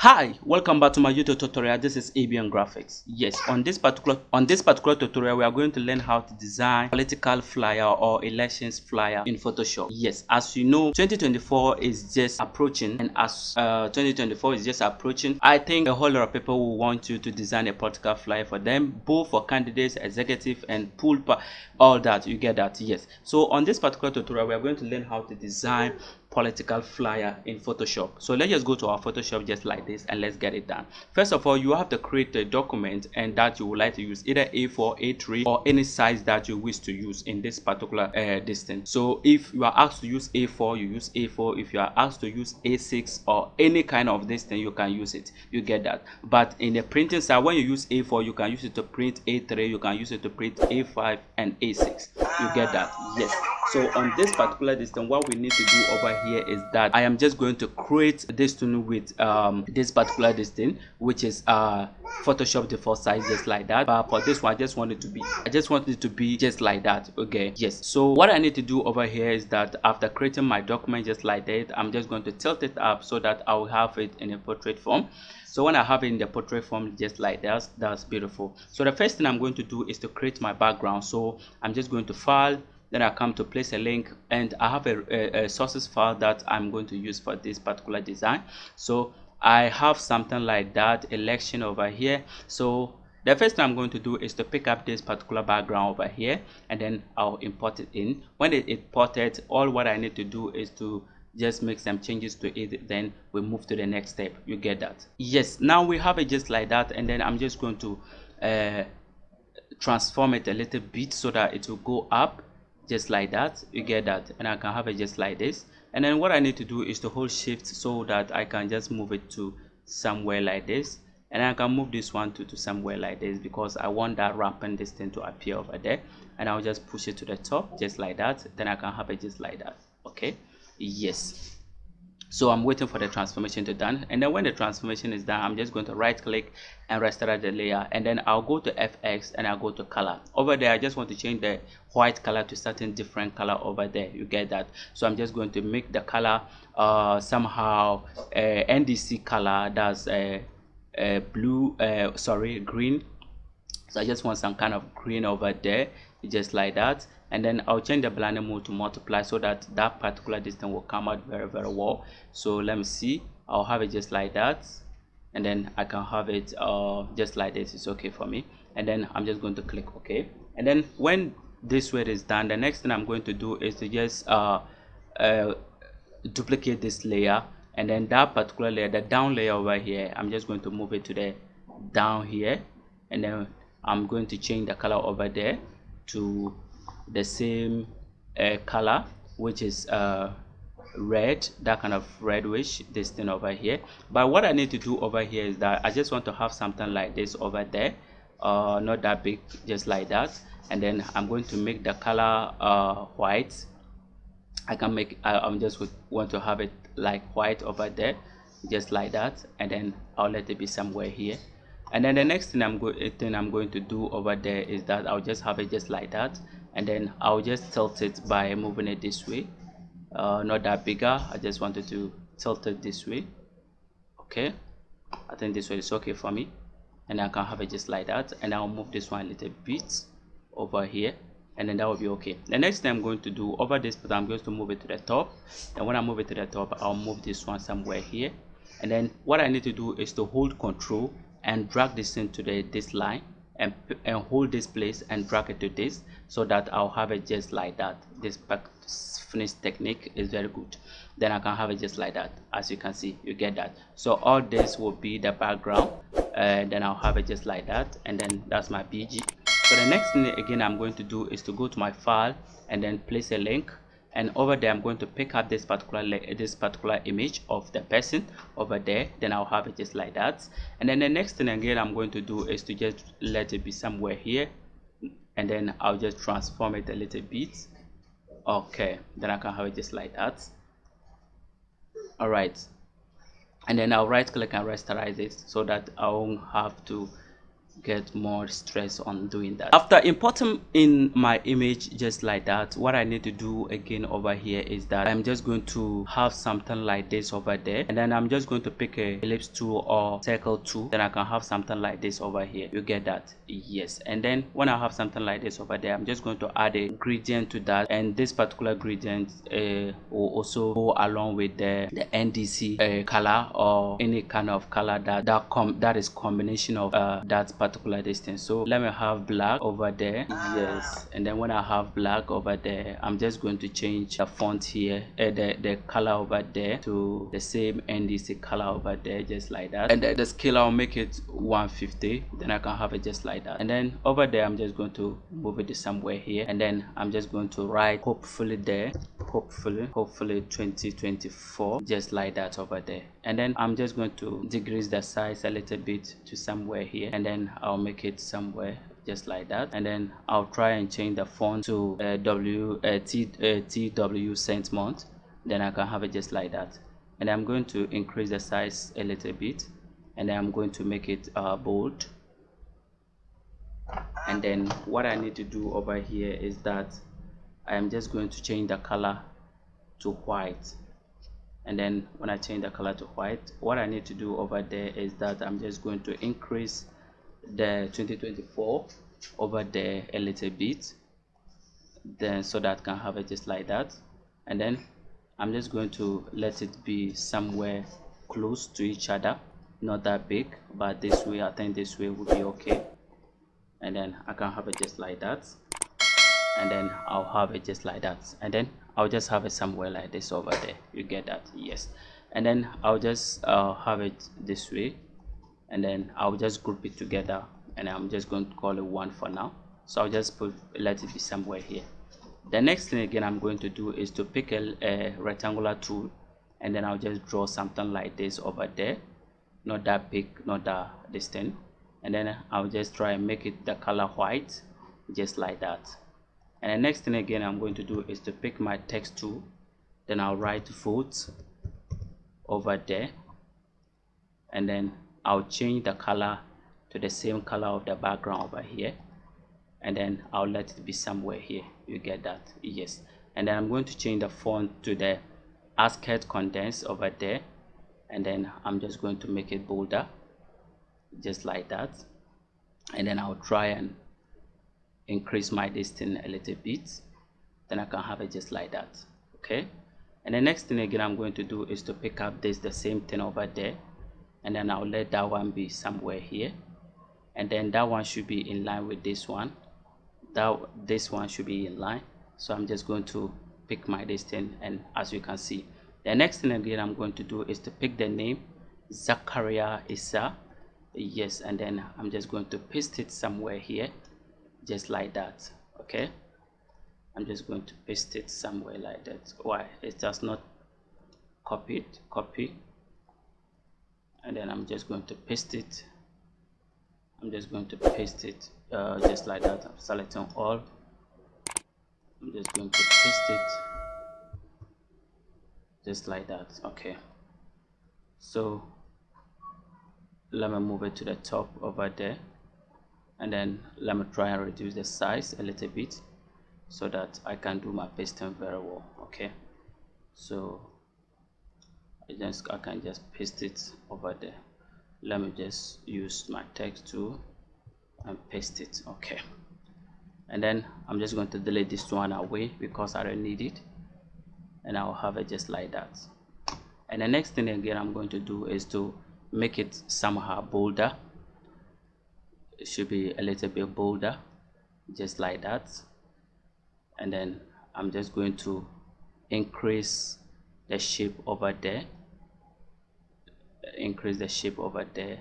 Hi, welcome back to my YouTube tutorial. This is ABN Graphics. Yes, on this particular on this particular tutorial, we are going to learn how to design political flyer or elections flyer in Photoshop. Yes, as you know, 2024 is just approaching, and as uh, 2024 is just approaching, I think a whole lot of people will want you to design a political flyer for them, both for candidates, executive, and pool, all that. You get that? Yes. So on this particular tutorial, we are going to learn how to design political flyer in photoshop. So let's just go to our photoshop just like this and let's get it done. First of all you have to create a document and that you would like to use either a4 a3 or any size that you wish to use in this particular uh, distance. So if you are asked to use a4 you use a4 if you are asked to use a6 or any kind of this thing you can use it. You get that. But in the printing side when you use a4 you can use it to print a3 you can use it to print a5 and a6 you get that. Yes so on this particular distance what we need to do over here is that i am just going to create this tune with um this particular distance which is uh photoshop default size just like that. But for this one i just want it to be i just want it to be just like that okay? Yes. So what i need to do over here is that after creating my document just like that i'm just going to tilt it up so that i will have it in a portrait form. So when i have it in the portrait form just like that that's beautiful. So the first thing i'm going to do is to create my background. So i'm just going to file then I come to place a link and I have a, a, a, sources file that I'm going to use for this particular design. So I have something like that election over here. So the first thing I'm going to do is to pick up this particular background over here and then I'll import it in. When it imported all what I need to do is to just make some changes to it then we move to the next step. You get that? Yes. Now we have it just like that and then I'm just going to uh, transform it a little bit so that it will go up just like that. You get that. And I can have it just like this. And then what I need to do is to hold shift so that I can just move it to somewhere like this. And I can move this one to, to somewhere like this because I want that wrapping this thing to appear over there. And I'll just push it to the top just like that. Then I can have it just like that. Okay? Yes so i'm waiting for the transformation to done. And then when the transformation is done i'm just going to right click and restore the layer. And then i'll go to fx and i'll go to color. Over there i just want to change the white color to certain different color over there. You get that? So i'm just going to make the color uh somehow uh, ndc color. That's a uh, uh, blue uh, sorry green. So i just want some kind of green over there just like that and then I'll change the blending mode to multiply so that that particular distance will come out very very well. So let me see. I'll have it just like that. And then I can have it uh, just like this. It's okay for me. And then I'm just going to click OK. And then when this way is done the next thing I'm going to do is to just uh, uh, duplicate this layer. And then that particular layer the down layer over here I'm just going to move it to the down here. And then I'm going to change the color over there to the same uh, color which is uh, red that kind of reddish this thing over here. But what I need to do over here is that I just want to have something like this over there uh, not that big just like that. And then I'm going to make the color uh, white. I can make I, I'm just want to have it like white over there just like that. And then I'll let it be somewhere here. And then the next thing I'm going thing I'm going to do over there is that I'll just have it just like that and then I'll just tilt it by moving it this way. Uh, not that bigger. I just wanted to tilt it this way. Okay. I think this way is okay for me. And I can have it just like that. And I'll move this one a little bit over here. And then that will be okay. The next thing I'm going to do over this but I'm going to move it to the top. And when I move it to the top I'll move this one somewhere here. And then what I need to do is to hold control and drag this into the this line and, and hold this place and drag it to this so that I'll have it just like that. This back finish technique is very good. Then I can have it just like that as you can see you get that. So all this will be the background and then I'll have it just like that and then that's my BG so the next thing again I'm going to do is to go to my file and then place a link and over there i'm going to pick up this particular this particular image of the person over there. Then i'll have it just like that. And then the next thing again i'm going to do is to just let it be somewhere here. And then i'll just transform it a little bit. Okay then i can have it just like that. All right. And then i'll right click and rasterize it so that i won't have to get more stress on doing that. After importing in my image just like that what i need to do again over here is that i'm just going to have something like this over there. And then i'm just going to pick a ellipse tool or circle tool. Then i can have something like this over here. You get that? Yes. And then when i have something like this over there i'm just going to add a gradient to that. And this particular gradient uh, will also go along with the the ndc uh, color or any kind of color that that com that is combination of uh, that particular distance. So let me have black over there. Yes. And then when i have black over there i'm just going to change the font here. Uh, the the color over there to the same ndc color over there just like that. And the, the scale i'll make it 150 then i can have it just like that. And then over there i'm just going to move it somewhere here. And then i'm just going to write hopefully there hopefully hopefully 2024 just like that over there. And then i'm just going to decrease the size a little bit to somewhere here and then i'll make it somewhere just like that. And then i'll try and change the font to uh, w uh, t uh, Tw Cen MT then i can have it just like that. And i'm going to increase the size a little bit and i'm going to make it uh, bold. And then what i need to do over here is that I am just going to change the color to white. And then when I change the color to white what I need to do over there is that I'm just going to increase the 2024 over there a little bit then so that I can have it just like that. And then I'm just going to let it be somewhere close to each other not that big but this way I think this way would be okay. And then I can have it just like that and then I'll have it just like that. And then I'll just have it somewhere like this over there. You get that? Yes. And then I'll just uh, have it this way. And then I'll just group it together and I'm just going to call it one for now. So I'll just put let it be somewhere here. The next thing again I'm going to do is to pick a, a rectangular tool and then I'll just draw something like this over there. Not that big not that distant. And then I'll just try and make it the color white just like that and the next thing again i'm going to do is to pick my text tool. Then i'll write vote over there. And then i'll change the color to the same color of the background over here. And then i'll let it be somewhere here. You get that? Yes. And then i'm going to change the font to the ASCII condensed over there. And then i'm just going to make it bolder just like that. And then i'll try and increase my distance a little bit then I can have it just like that okay? And the next thing again I'm going to do is to pick up this the same thing over there and then I'll let that one be somewhere here. And then that one should be in line with this one. That this one should be in line. So I'm just going to pick my distance and as you can see the next thing again I'm going to do is to pick the name Zachariah Issa. Yes and then I'm just going to paste it somewhere here just like that okay? I'm just going to paste it somewhere like that. Why? It does not copy it copy. And then I'm just going to paste it. I'm just going to paste it uh, just like that. I'm selecting all. I'm just going to paste it. Just like that okay. So let me move it to the top over there and then let me try and reduce the size a little bit so that I can do my pasting very well okay? So I just I can just paste it over there. Let me just use my text tool and paste it okay? And then I'm just going to delete this one away because I don't need it. And I'll have it just like that. And the next thing again I'm going to do is to make it somehow bolder it should be a little bit bolder just like that. And then I'm just going to increase the shape over there increase the shape over there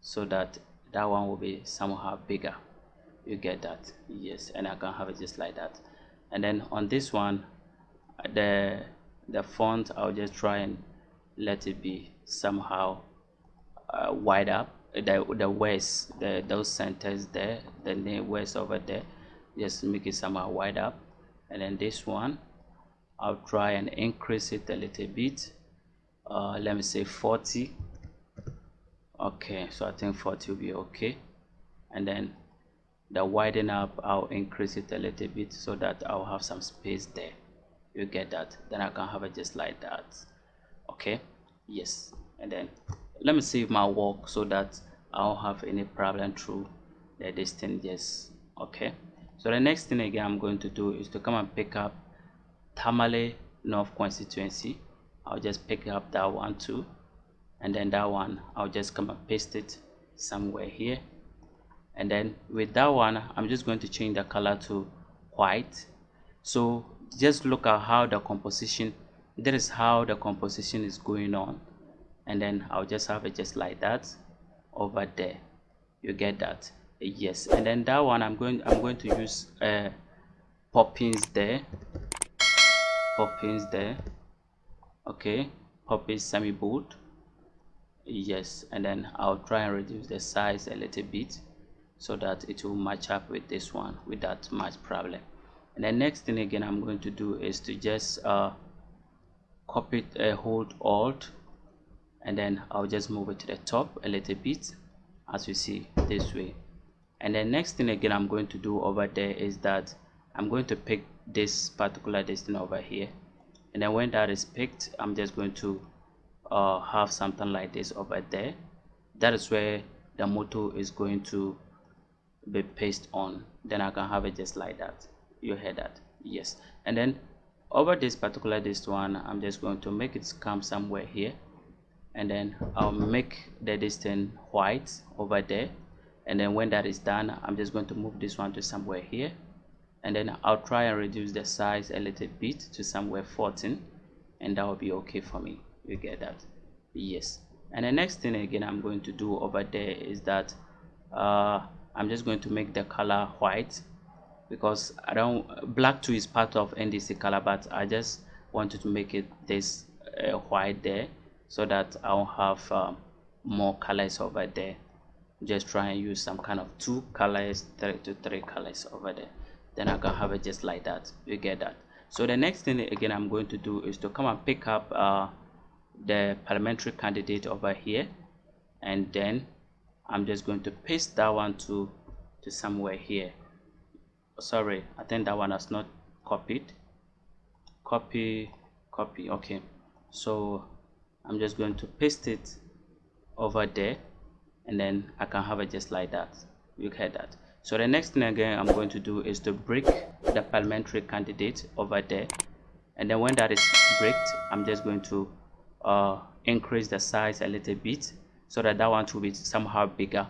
so that that one will be somehow bigger. You get that? Yes and I can have it just like that. And then on this one the the font I'll just try and let it be somehow uh, wide up the the west the those centers there the name west over there just make it somehow wide up. And then this one I'll try and increase it a little bit. Uh, let me say 40 okay so I think 40 will be okay. And then the widen up I'll increase it a little bit so that I'll have some space there. You get that? Then I can have it just like that. Okay? Yes. And then let me save my work so that I don't have any problem through the distance yes okay? So the next thing again I'm going to do is to come and pick up Tamale North constituency. I'll just pick up that one too and then that one I'll just come and paste it somewhere here. And then with that one I'm just going to change the color to white. So just look at how the composition that is how the composition is going on. And then I'll just have it just like that over there. You get that? Yes. And then that one I'm going I'm going to use uh poppins there. Poppins there. Okay. Poppins semi bold yes. And then I'll try and reduce the size a little bit so that it will match up with this one without much problem. And the next thing again I'm going to do is to just uh, copy uh, hold alt and then I'll just move it to the top a little bit as you see this way. And the next thing again I'm going to do over there is that I'm going to pick this particular distance over here. And then when that is picked I'm just going to uh, have something like this over there. That is where the motto is going to be pasted on. Then I can have it just like that. You hear that? Yes. And then over this particular this one I'm just going to make it come somewhere here and then I'll make the distance white over there. And then when that is done I'm just going to move this one to somewhere here. And then I'll try and reduce the size a little bit to somewhere 14 and that will be okay for me. You get that? Yes. And the next thing again I'm going to do over there is that uh, I'm just going to make the color white because I don't black 2 is part of NDC color but I just wanted to make it this uh, white there so that I'll have um, more colors over there. Just try and use some kind of two colors three to three colors over there. Then I can have it just like that. You get that? So the next thing again I'm going to do is to come and pick up uh, the parliamentary candidate over here. And then I'm just going to paste that one to to somewhere here. Sorry I think that one has not copied. Copy copy okay. So I'm just going to paste it over there and then I can have it just like that. You get that? So the next thing again I'm going to do is to break the parliamentary candidate over there. And then when that is bricked I'm just going to uh, increase the size a little bit so that that one will be somehow bigger.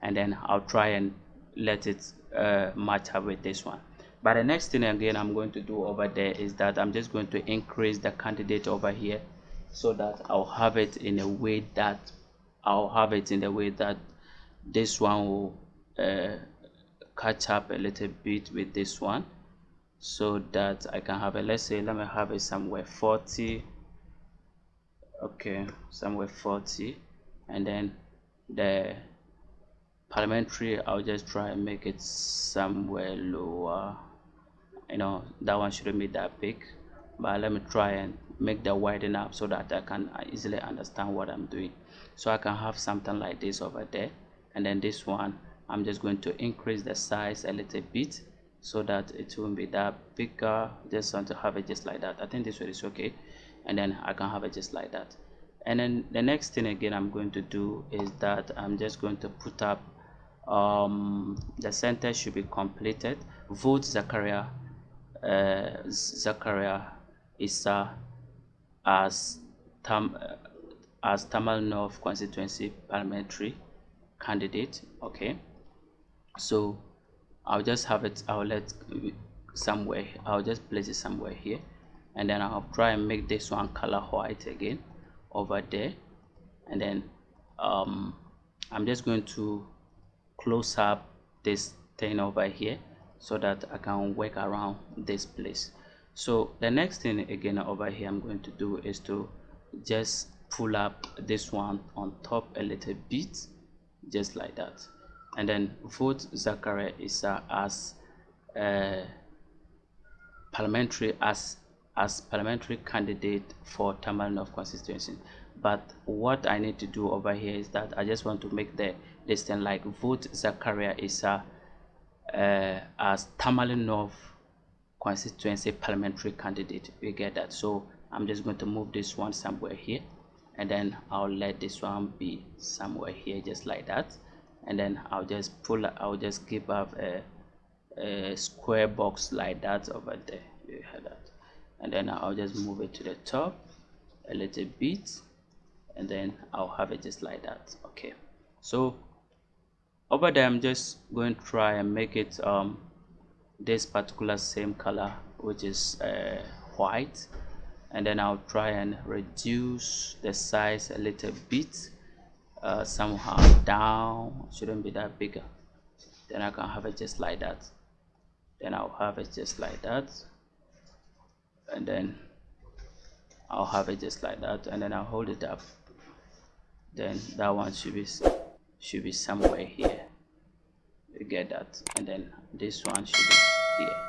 And then I'll try and let it uh, match up with this one. But the next thing again I'm going to do over there is that I'm just going to increase the candidate over here so that I'll have it in a way that I'll have it in a way that this one will uh, catch up a little bit with this one so that I can have it let's say let me have it somewhere 40 okay somewhere 40 and then the parliamentary I'll just try and make it somewhere lower. You know that one shouldn't be that big. But let me try and make the widen up so that I can easily understand what I'm doing. So I can have something like this over there. And then this one I'm just going to increase the size a little bit so that it won't be that bigger. Just want to have it just like that. I think this way is okay. And then I can have it just like that. And then the next thing again I'm going to do is that I'm just going to put up um, the center should be completed. Vote Zachariah uh, Zachariah Issa as Tam uh, as Tamale North constituency parliamentary candidate okay? So I'll just have it I'll let somewhere I'll just place it somewhere here and then I'll try and make this one color white again over there and then um, I'm just going to close up this thing over here so that I can work around this place so the next thing again over here I'm going to do is to just pull up this one on top a little bit just like that. And then vote Zachariah Issa as uh, parliamentary as as parliamentary candidate for Tamale North constituency. But what i need to do over here is that i just want to make the this like vote zachariah Issa uh, as tamale north constituency parliamentary candidate we get that. So i'm just going to move this one somewhere here and then i'll let this one be somewhere here just like that. And then i'll just pull i'll just give up a, a square box like that over there. You hear that? And then i'll just move it to the top a little bit and then i'll have it just like that. Okay. So over there i'm just going to try and make it um this particular same color which is uh, white. And then I'll try and reduce the size a little bit uh, somehow down. Shouldn't be that bigger. Then I can have it just like that. Then I'll have it just like that. And then I'll have it just like that and then I'll hold it up. Then that one should be should be somewhere here. You get that? And then this one should be here.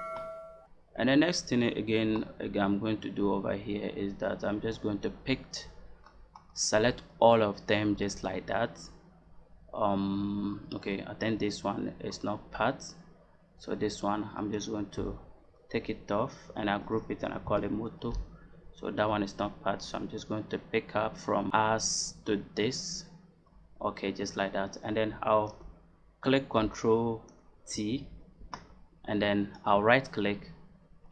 And the next thing again, again I'm going to do over here is that I'm just going to pick select all of them just like that. Um okay I think this one is not part. So this one I'm just going to take it off and I group it and I call it moto. So that one is not part. So I'm just going to pick up from us to this. Okay just like that. And then I'll click Control T and then I'll right click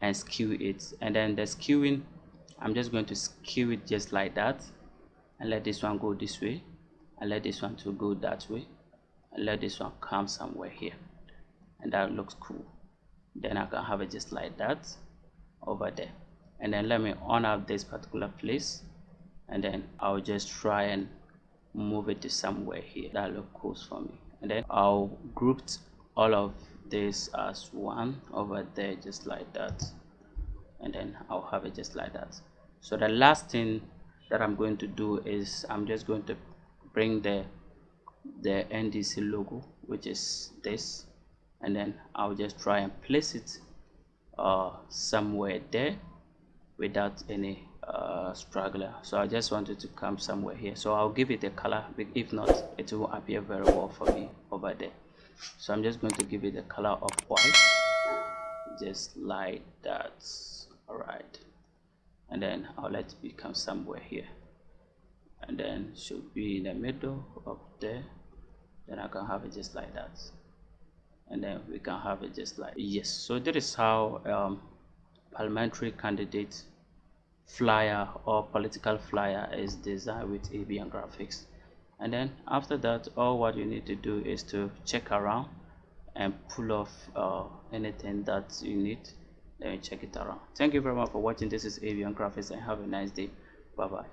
and skew it. And then the skewing I'm just going to skew it just like that. And let this one go this way. And let this one to go that way. And let this one come somewhere here. And that looks cool. Then I can have it just like that over there. And then let me on up this particular place. And then I'll just try and move it to somewhere here. That looks cool for me. And then I'll group all of this as one over there just like that and then I'll have it just like that. So the last thing that I'm going to do is I'm just going to bring the the NDC logo which is this and then I'll just try and place it uh, somewhere there without any uh, straggler. So I just wanted to come somewhere here. So I'll give it a color if not it will appear very well for me over there so I'm just going to give it the color of white. Just like that. All right and then I'll let it become somewhere here. And then should be in the middle up there. Then I can have it just like that. And then we can have it just like yes. So that is how um, parliamentary candidate flyer or political flyer is designed with ABN graphics and then after that all what you need to do is to check around and pull off uh, anything that you need. Let me check it around. Thank you very much for watching. This is ABN Graphics and have a nice day. Bye bye